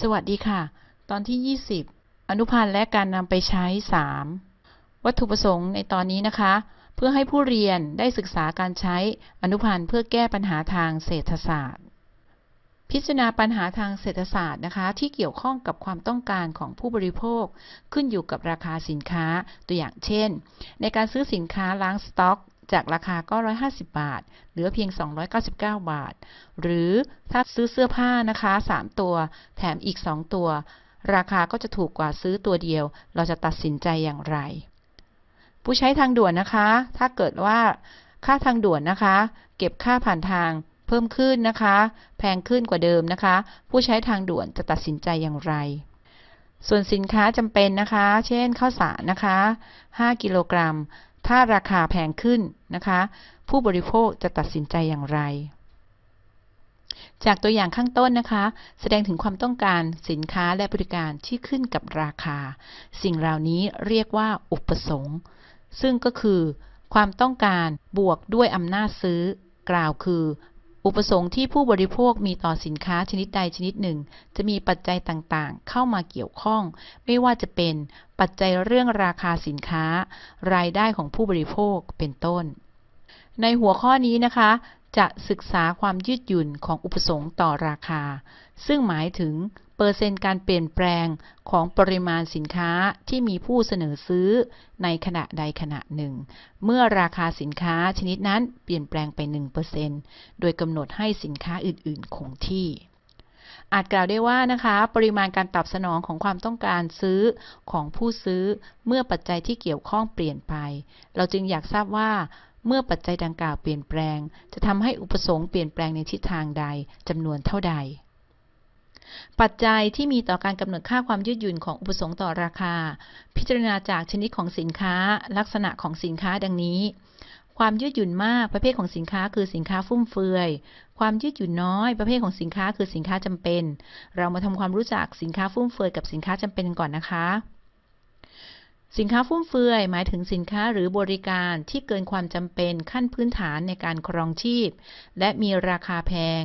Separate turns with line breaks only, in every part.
สวัสดีค่ะ ตอนที่ 20 อนุพันธ์และการนำไปใช้ 3 วัตถุประสงค์ในตอนนี้นะคะ เพื่อให้ผู้เรียนได้ศึกษาการใช้อนุพันธ์เพื่อแก้ปัญหาทางเศรษฐศาสตร์ พิจารณาปัญหาทางเศรษฐศาสตร์นะคะ ที่เกี่ยวข้องกับความต้องการของผู้บริโภค ขึ้นอยู่กับราคาสินค้าตัวอย่างเช่น ในการซื้อสินค้าล้างสต็อก จากราคาก็ 150 บาท เหลือเพียง 299 บาท หรือถ้าซื้อเสื้อผ้านะคะ 3 ตัว แถมอีก 2 ตัว ราคาก็จะถูกกว่าซื้อตัวเดียว เราจะตัดสินใจอย่างไร ผู้ใช้ทางด่วนนะคะ ถ้าเกิดว่าค่าทางด่วนนะคะ เก็บค่าผ่านทางเพิ่มขึ้นนะคะ แพงขึ้นกว่าเดิมนะคะ ผู้ใช้ทางด่วนจะตัดสินใจอย่างไร ส่วนสินค้าจำเป็นนะคะ เช่นข้าวสารนะคะ 5 กิโลกรัม ถ้าราคาแพงขึ้นนะคะ ผู้บริโภคจะตัดสินใจอย่างไร จากตัวอย่างข้างต้นนะคะ แสดงถึงความต้องการสินค้าและบริการที่ขึ้นกับราคา สิ่งเหล่านี้เรียกว่าอุปสงค์ ซึ่งก็คือ ความต้องการบวกด้วยอำนาจซื้อกล่าวคือ อุปสงค์ที่ผู้บริโภคมีต่อสินค้าชนิดใดชนิดหนึ่ง จะมีปัจจัยต่างๆ เข้ามาเกี่ยวข้อง ไม่ว่าจะเป็นปัจจัยเรื่องราคาสินค้า รายได้ของผู้บริโภคเป็นต้น ในหัวข้อนี้นะคะ จะศึกษาความยืดหยุ่นของอุปสงค์ต่อราคา ซึ่งหมายถึง เปอร์เซ็นต์การเปลี่ยนแปลงของปริมาณสินค้าที่มีผู้เสนอซื้อในขณะใดขณะหนึ่ง เมื่อราคาสินค้าชนิดนั้นเปลี่ยนแปลงไป 1%โดยกำหนดให้สินค้าอื่น ๆ คงที่ อาจกล่าวได้ว่านะคะ ปริมาณการตอบสนองของความต้องการซื้อของผู้ซื้อเมื่อปัจจัยที่เกี่ยวข้องเปลี่ยนไป เราจึงอยากทราบว่าเมื่อปัจจัยดังกล่าวเปลี่ยนแปลง จะทำให้อุปสงค์เปลี่ยนแปลงในทิศทางใดจำนวนเท่าใด ปัจจัยที่มีต่อการกำหนดค่าความยืดหยุ่นของอุปสงค์ต่อราคา พิจารณาจากชนิดของสินค้า ลักษณะของสินค้าดังนี้ ความยืดหยุ่นมากประเภทของสินค้าคือสินค้าฟุ่มเฟือย ความยืดหยุ่นน้อยประเภทของสินค้าคือสินค้าจำเป็น เรามาทำความรู้จักสินค้าฟุ่มเฟือยกับสินค้าจำเป็นก่อนนะคะสินค้าฟุ่มเฟือยหมายถึงสินค้าหรือบริการที่เกินความจำเป็นขั้นพื้นฐานในการครองชีพ และมีราคาแพง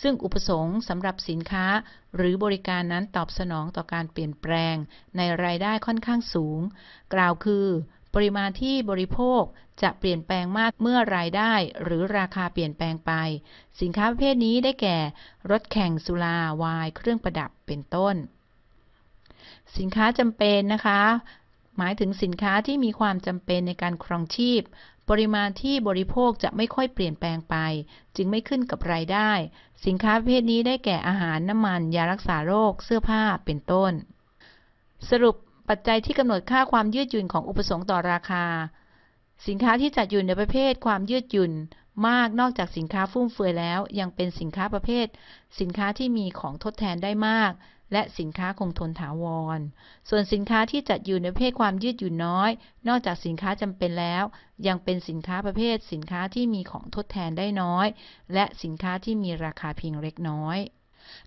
ซึ่งอุปสงค์สำหรับสินค้าหรือบริการนั้นตอบสนองต่อการเปลี่ยนแปลง ในรายได้ค่อนข้างสูง กล่าวคือ ปริมาณที่บริโภคจะเปลี่ยนแปลงมากเมื่อรายได้ หรือราคาเปลี่ยนแปลงไป สินค้าประเภทนี้ได้แก่ รถแข่งสุราไวน์เครื่องประดับเป็นต้น สินค้าจำเป็นนะคะหมายถึงสินค้าที่มีความจำเป็นในการครองชีพ ปริมาณที่บริโภคจะไม่ค่อยเปลี่ยนแปลงไป จึงไม่ขึ้นกับรายได้ สินค้าประเภทนี้ได้แก่อาหารน้ำมัน ยารักษาโรค เสื้อผ้าเป็นต้น สรุปปัจจัยที่กำหนดค่าความยืดหยุ่นของอุปสงค์ต่อราคา สินค้าที่จัดอยู่ในประเภทความยืดหยุ่นมากนอกจากสินค้าฟุ่มเฟือยแล้ว ยังเป็นสินค้าประเภท สินค้าที่มีของทดแทนได้มาก และสินค้าคงทนถาวร ส่วนสินค้าที่จัดอยู่ในประเภทความยืดหยุ่นน้อย นอกจากสินค้าจำเป็นแล้ว ยังเป็นสินค้าประเภท สินค้าที่มีของทดแทนได้น้อย และสินค้าที่มีราคาเพียงเล็กน้อย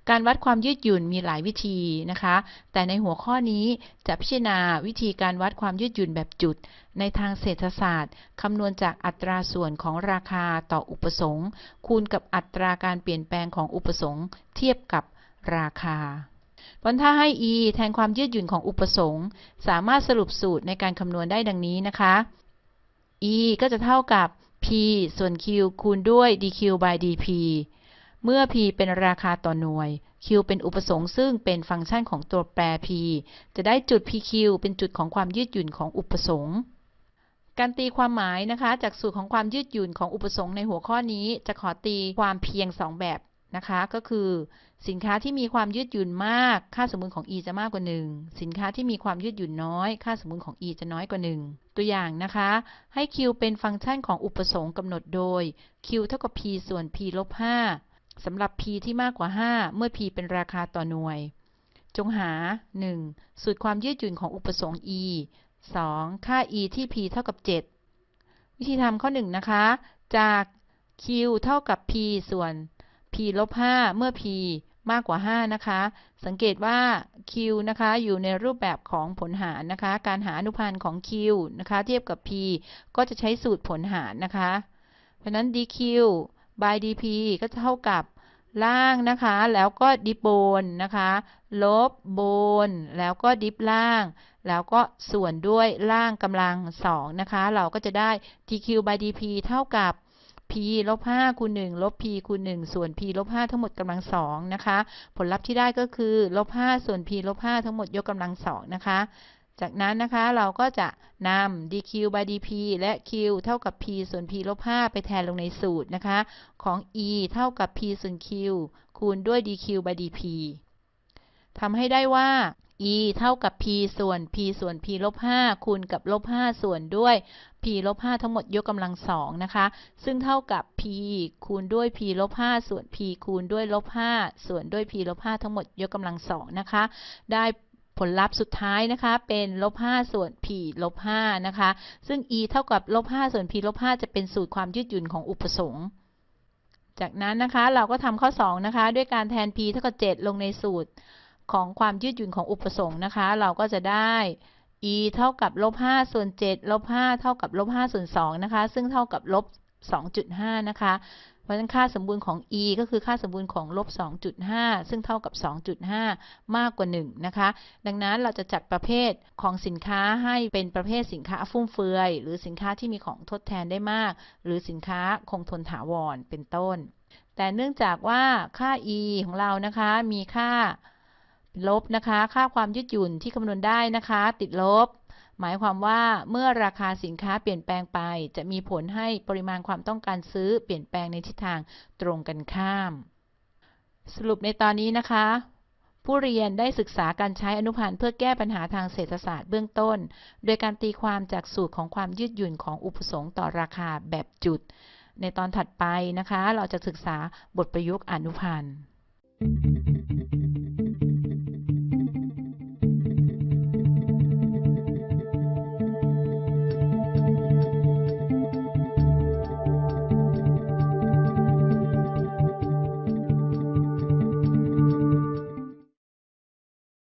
การวัดความยืดหยุ่นมีหลายวิธีนะคะ แต่ในหัวข้อนี้จะพิจารณาวิธีการวัดความยืดหยุ่นแบบจุด ในทางเศรษฐศาสตร์คำนวณจากอัตราส่วนของราคาต่ออุปสงค์คูณกับอัตราการเปลี่ยนแปลงของอุปสงค์เทียบกับราคา ผลถ้าให้ e แทนความยืดหยุ่นของอุปสงค์ สามารถสรุปสูตรในการคำนวณได้ดังนี้นะคะ e ก็จะเท่ากับ p ส่วน q คูณด้วย dq by dp เมื่อ p เป็นราคาต่อหน่วย q เป็นอุปสงค์ซึ่งเป็นฟังก์ชันของตัวแปร p จะได้จุด pq เป็นจุดของความยืดหยุ่นของอุปสงค์การตีความหมายนะคะ จากสูตรของความยืดหยุ่นของอุปสงค์ในหัวข้อนี้ จะขอตีความเพียง 2 แบบ นะคะ ก็คือสินค้าที่มีความยืดหยุ่นมาก ค่าสมมุติของ e จะมากกว่า 1 สินค้าที่มีความยืดหยุ่นน้อย ค่าสมมุติของ e จะน้อยกว่า 1 ตัวอย่างนะคะ ให้ q เป็นฟังก์ชันของอุปสงค์กำหนดโดย q เท่ากับ p ส่วน p ลบ5สำหรับ p ที่มากกว่า 5 เมื่อ p เป็นราคาต่อหน่วย จงหา 1. สูตรความยืดหยุ่นของอุปสงค์ e 2. ค่า e ที่ p เท่ากับ 7 วิธีทำข้อ 1 นะคะ จาก q เท่ากับ p ส่วน p ลบ5เมื่อ p มากกว่า 5 นะคะ สังเกตว่า q นะคะ อยู่ในรูปแบบของผลหารนะคะ การหาอนุพันธ์ของ q นะคะ เทียบกับ p ก็จะใช้สูตรผลหารนะคะ เพราะนั้น dq by dp ก็จะเท่ากับล่างนะคะ แล้วก็ดิฟบนนะคะ ลบบน แล้วก็ดิฟล่าง แล้วก็ส่วนด้วยล่างกำลังสองนะคะ เราก็จะได้ dq by dp เท่ากับ p ลบ5คูณ1ลบ p คูณ1ส่วน p ลบ5ทั้งหมดกำลังสองนะคะ ผลลัพธ์ที่ได้ก็คือลบ5ส่วน p ลบ5ทั้งหมดยกกำลังสองนะคะ จากนั้นนะคะเราก็จะนำ dq by dp และ q เท่ากับ p ส่วน p ลบ5ไปแทนลงในสูตรนะคะ ของ e เท่ากับ p ส่วน q คูณด้วย dq by dp ทำให้ได้ว่า e เท่ากับ p ส่วน p ส่วน p ลบ5คูณกับลบ5ส่วนด้วย p ลบ5ทั้งหมดยกกำลังสองนะคะ ซึ่งเท่ากับ p คูณด้วย p ลบ5ส่วน p คูณด้วยลบ5ส่วนด้วย p ลบ5ทั้งหมดยกกำลังสองนะคะ ได้ผลลัพธ์สุดท้ายนะคะเป็นลบ5ส่วน p ลบ5นะคะ ซึ่ง e เท่ากับลบ5ส่วน p ลบ5จะเป็นสูตรความยืดหยุ่นของอุปสงค์จากนั้นนะคะเราก็ทำข้อ 2 นะคะ ด้วยการแทน p เท่ากับ 7 ลงในสูตร ของความยืดหยุ่นของอุปสงค์นะคะ เราก็จะได้ e เท่ากับลบ5ส่วน7ลบ5เท่ากับลบ5ส่วน2นะคะ ซึ่งเท่ากับลบ2.5 นะคะ เพราะฉะนั้นค่าสมบูรณ์ของ e ก็คือค่าสมบูรณ์ของลบ 2.5 ซึ่งเท่ากับ 2.5 มากกว่า 1 นะคะ ดังนั้นเราจะจัดประเภทของสินค้าให้เป็นประเภทสินค้าฟุ่มเฟือย หรือสินค้าที่มีของทดแทนได้มาก หรือสินค้าคงทนถาวร เป็นต้น แต่เนื่องจากว่าค่า e ของเรานะคะ มีค่า ลบนะคะ ค่าความยืดหยุ่นที่คำนวณได้นะคะ ติดลบ หมายความว่าเมื่อราคาสินค้าเปลี่ยนแปลงไป จะมีผลให้ปริมาณความต้องการซื้อเปลี่ยนแปลงในทิศทางตรงกันข้าม สรุปในตอนนี้นะคะ ผู้เรียนได้ศึกษาการใช้อนุพันธ์เพื่อแก้ปัญหาทางเศรษฐศาสตร์เบื้องต้น โดยการตีความจากสูตรของความยืดหยุ่นของอุปสงค์ต่อราคาแบบจุด ในตอนถัดไปนะคะ เราจะศึกษาบทประยุกต์อนุพันธ์